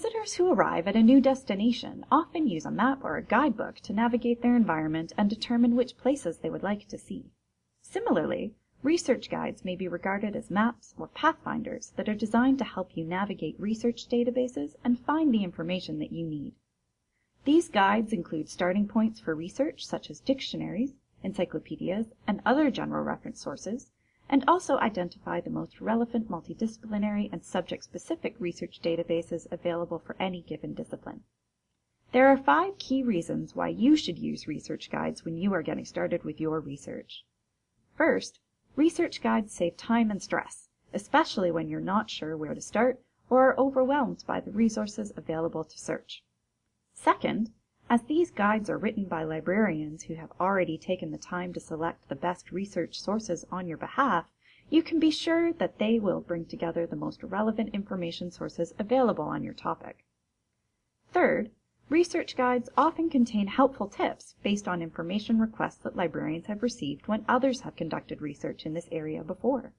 Visitors who arrive at a new destination often use a map or a guidebook to navigate their environment and determine which places they would like to see. Similarly, research guides may be regarded as maps or pathfinders that are designed to help you navigate research databases and find the information that you need. These guides include starting points for research such as dictionaries, encyclopedias, and other general reference sources, and also identify the most relevant multidisciplinary and subject-specific research databases available for any given discipline. There are five key reasons why you should use research guides when you are getting started with your research. First, research guides save time and stress, especially when you're not sure where to start or are overwhelmed by the resources available to search. Second, as these guides are written by librarians who have already taken the time to select the best research sources on your behalf, you can be sure that they will bring together the most relevant information sources available on your topic. Third, research guides often contain helpful tips based on information requests that librarians have received when others have conducted research in this area before.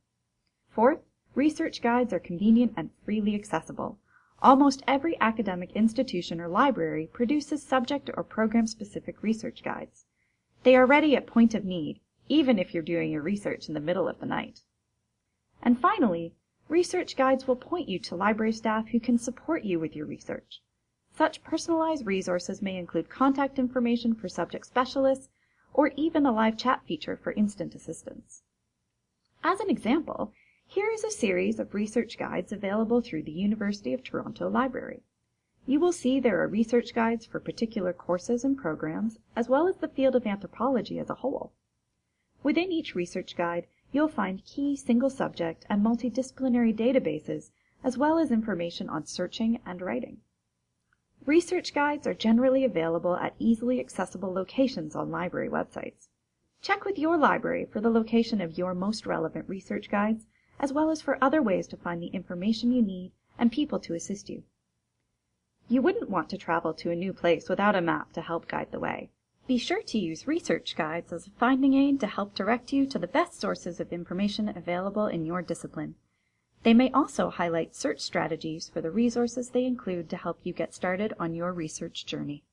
Fourth, research guides are convenient and freely accessible, Almost every academic institution or library produces subject or program specific research guides. They are ready at point of need, even if you're doing your research in the middle of the night. And finally, research guides will point you to library staff who can support you with your research. Such personalized resources may include contact information for subject specialists or even a live chat feature for instant assistance. As an example, here is a series of research guides available through the University of Toronto Library. You will see there are research guides for particular courses and programs, as well as the field of anthropology as a whole. Within each research guide, you'll find key single subject and multidisciplinary databases, as well as information on searching and writing. Research guides are generally available at easily accessible locations on library websites. Check with your library for the location of your most relevant research guides as well as for other ways to find the information you need and people to assist you. You wouldn't want to travel to a new place without a map to help guide the way. Be sure to use research guides as a finding aid to help direct you to the best sources of information available in your discipline. They may also highlight search strategies for the resources they include to help you get started on your research journey.